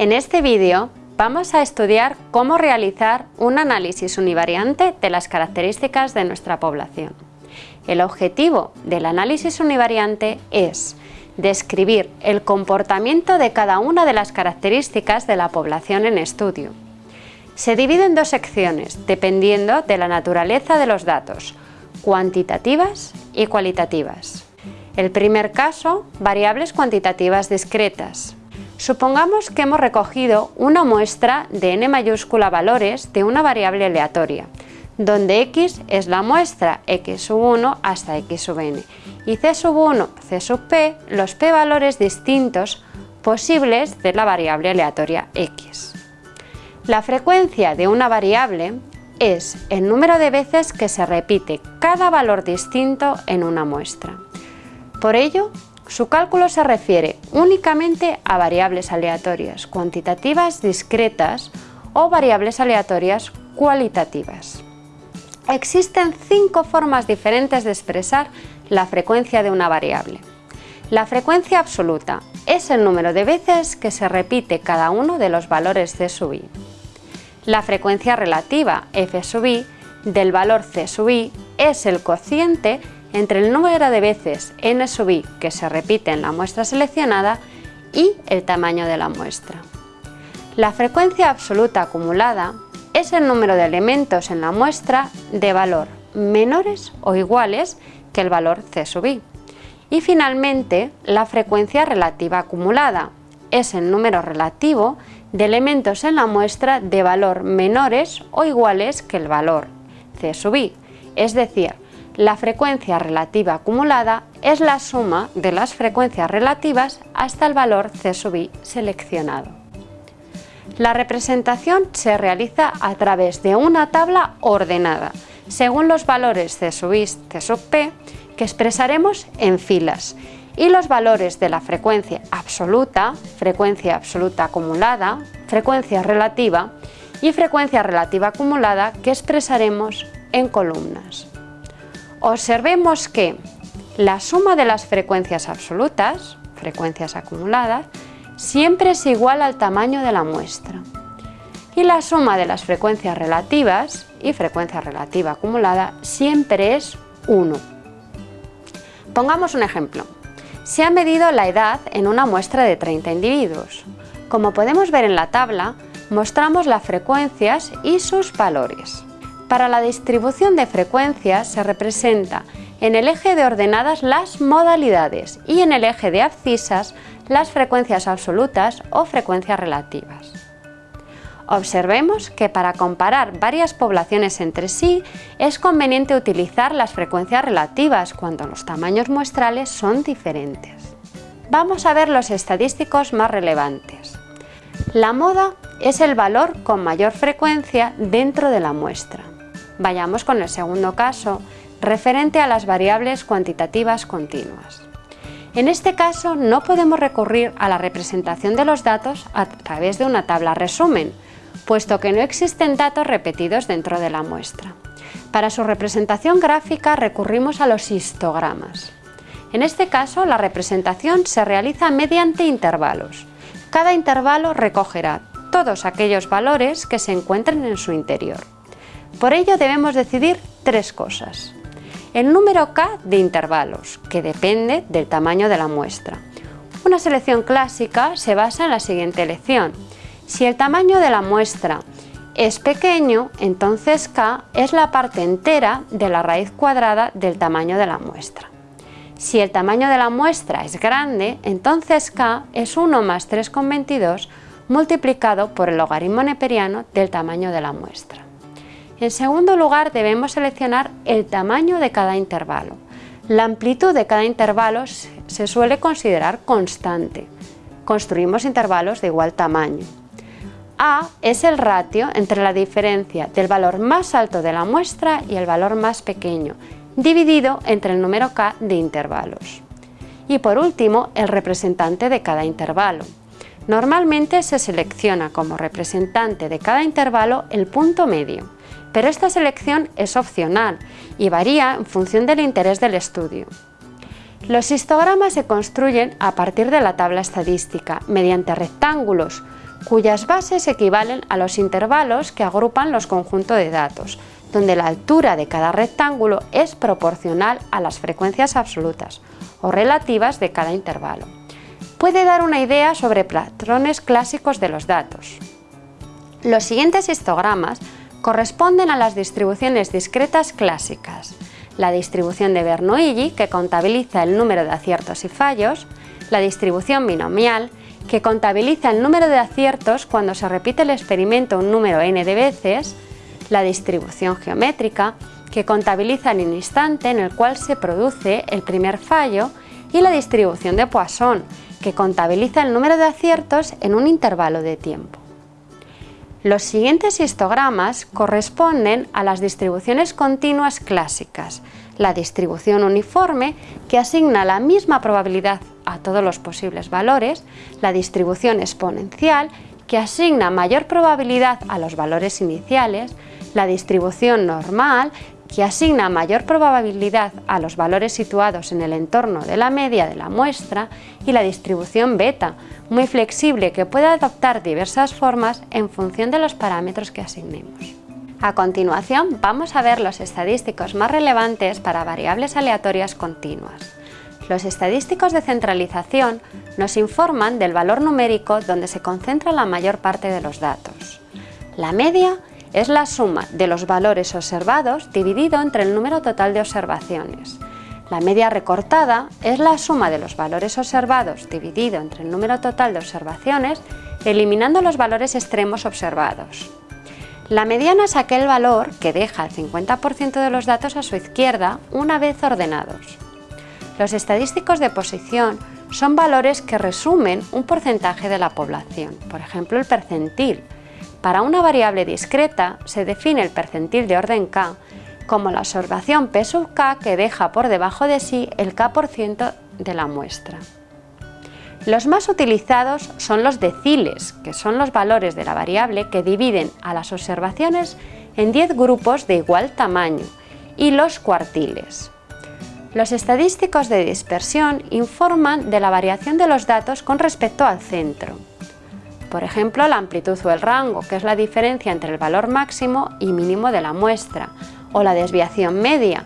En este vídeo vamos a estudiar cómo realizar un análisis univariante de las características de nuestra población. El objetivo del análisis univariante es describir el comportamiento de cada una de las características de la población en estudio. Se divide en dos secciones, dependiendo de la naturaleza de los datos, cuantitativas y cualitativas. El primer caso, variables cuantitativas discretas. Supongamos que hemos recogido una muestra de n mayúscula valores de una variable aleatoria, donde x es la muestra x sub 1 hasta x sub n y c sub 1, c sub p los p valores distintos posibles de la variable aleatoria x. La frecuencia de una variable es el número de veces que se repite cada valor distinto en una muestra. Por ello, su cálculo se refiere únicamente a variables aleatorias cuantitativas discretas o variables aleatorias cualitativas. Existen cinco formas diferentes de expresar la frecuencia de una variable. La frecuencia absoluta es el número de veces que se repite cada uno de los valores c sub i. La frecuencia relativa f sub i del valor c sub i es el cociente entre el número de veces n sub i que se repite en la muestra seleccionada y el tamaño de la muestra. La frecuencia absoluta acumulada es el número de elementos en la muestra de valor menores o iguales que el valor c sub i. Y finalmente, la frecuencia relativa acumulada es el número relativo de elementos en la muestra de valor menores o iguales que el valor c sub i, es decir, la frecuencia relativa acumulada es la suma de las frecuencias relativas hasta el valor c sub i seleccionado. La representación se realiza a través de una tabla ordenada, según los valores c sub i, c sub p, que expresaremos en filas, y los valores de la frecuencia absoluta, frecuencia absoluta acumulada, frecuencia relativa y frecuencia relativa acumulada que expresaremos en columnas. Observemos que la suma de las frecuencias absolutas, frecuencias acumuladas, siempre es igual al tamaño de la muestra. Y la suma de las frecuencias relativas y frecuencia relativa acumulada siempre es 1. Pongamos un ejemplo. Se ha medido la edad en una muestra de 30 individuos. Como podemos ver en la tabla, mostramos las frecuencias y sus valores. Para la distribución de frecuencias se representa en el eje de ordenadas las modalidades y en el eje de abscisas las frecuencias absolutas o frecuencias relativas. Observemos que para comparar varias poblaciones entre sí es conveniente utilizar las frecuencias relativas cuando los tamaños muestrales son diferentes. Vamos a ver los estadísticos más relevantes. La moda es el valor con mayor frecuencia dentro de la muestra. Vayamos con el segundo caso, referente a las variables cuantitativas continuas. En este caso no podemos recurrir a la representación de los datos a través de una tabla resumen, puesto que no existen datos repetidos dentro de la muestra. Para su representación gráfica recurrimos a los histogramas. En este caso la representación se realiza mediante intervalos. Cada intervalo recogerá todos aquellos valores que se encuentren en su interior. Por ello debemos decidir tres cosas. El número k de intervalos, que depende del tamaño de la muestra. Una selección clásica se basa en la siguiente elección. Si el tamaño de la muestra es pequeño, entonces k es la parte entera de la raíz cuadrada del tamaño de la muestra. Si el tamaño de la muestra es grande, entonces k es 1 más 3,22 multiplicado por el logaritmo neperiano del tamaño de la muestra. En segundo lugar, debemos seleccionar el tamaño de cada intervalo. La amplitud de cada intervalo se suele considerar constante. Construimos intervalos de igual tamaño. A es el ratio entre la diferencia del valor más alto de la muestra y el valor más pequeño, dividido entre el número k de intervalos. Y por último, el representante de cada intervalo. Normalmente se selecciona como representante de cada intervalo el punto medio pero esta selección es opcional y varía en función del interés del estudio. Los histogramas se construyen a partir de la tabla estadística mediante rectángulos cuyas bases equivalen a los intervalos que agrupan los conjuntos de datos, donde la altura de cada rectángulo es proporcional a las frecuencias absolutas o relativas de cada intervalo. Puede dar una idea sobre patrones clásicos de los datos. Los siguientes histogramas corresponden a las distribuciones discretas clásicas, la distribución de Bernoulli, que contabiliza el número de aciertos y fallos, la distribución binomial, que contabiliza el número de aciertos cuando se repite el experimento un número n de veces, la distribución geométrica, que contabiliza el instante en el cual se produce el primer fallo, y la distribución de Poisson, que contabiliza el número de aciertos en un intervalo de tiempo. Los siguientes histogramas corresponden a las distribuciones continuas clásicas, la distribución uniforme, que asigna la misma probabilidad a todos los posibles valores, la distribución exponencial, que asigna mayor probabilidad a los valores iniciales, la distribución normal, que asigna mayor probabilidad a los valores situados en el entorno de la media de la muestra, y la distribución beta, muy flexible que puede adoptar diversas formas en función de los parámetros que asignemos. A continuación vamos a ver los estadísticos más relevantes para variables aleatorias continuas. Los estadísticos de centralización nos informan del valor numérico donde se concentra la mayor parte de los datos. La media es la suma de los valores observados dividido entre el número total de observaciones. La media recortada es la suma de los valores observados dividido entre el número total de observaciones, eliminando los valores extremos observados. La mediana es aquel valor que deja el 50% de los datos a su izquierda una vez ordenados. Los estadísticos de posición son valores que resumen un porcentaje de la población, por ejemplo el percentil, para una variable discreta se define el percentil de orden k como la observación p sub k que deja por debajo de sí el k% de la muestra. Los más utilizados son los deciles, que son los valores de la variable que dividen a las observaciones en 10 grupos de igual tamaño, y los cuartiles. Los estadísticos de dispersión informan de la variación de los datos con respecto al centro. Por ejemplo, la amplitud o el rango, que es la diferencia entre el valor máximo y mínimo de la muestra, o la desviación media,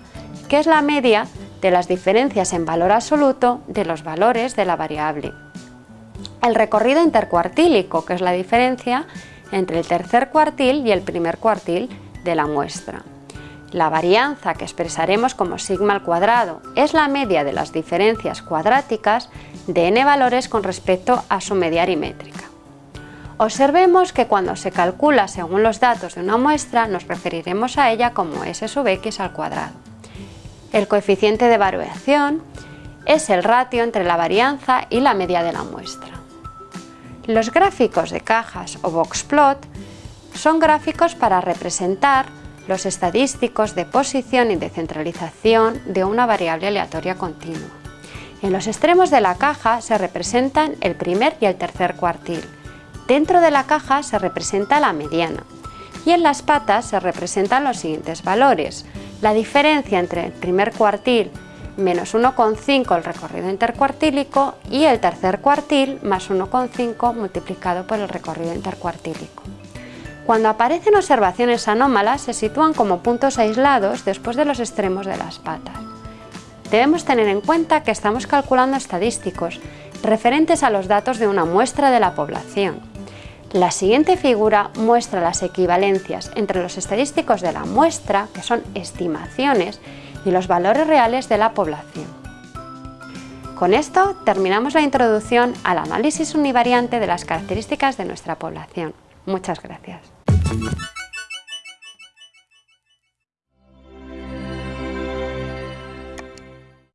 que es la media de las diferencias en valor absoluto de los valores de la variable. El recorrido intercuartílico, que es la diferencia entre el tercer cuartil y el primer cuartil de la muestra. La varianza, que expresaremos como sigma al cuadrado, es la media de las diferencias cuadráticas de n valores con respecto a su media aritmétrica. Observemos que cuando se calcula según los datos de una muestra nos referiremos a ella como s sub x al cuadrado. El coeficiente de variación es el ratio entre la varianza y la media de la muestra. Los gráficos de cajas o boxplot son gráficos para representar los estadísticos de posición y de centralización de una variable aleatoria continua. En los extremos de la caja se representan el primer y el tercer cuartil, Dentro de la caja se representa la mediana y en las patas se representan los siguientes valores. La diferencia entre el primer cuartil menos 1,5 el recorrido intercuartílico y el tercer cuartil más 1,5 multiplicado por el recorrido intercuartílico. Cuando aparecen observaciones anómalas se sitúan como puntos aislados después de los extremos de las patas. Debemos tener en cuenta que estamos calculando estadísticos referentes a los datos de una muestra de la población la siguiente figura muestra las equivalencias entre los estadísticos de la muestra, que son estimaciones, y los valores reales de la población. Con esto terminamos la introducción al análisis univariante de las características de nuestra población. Muchas gracias.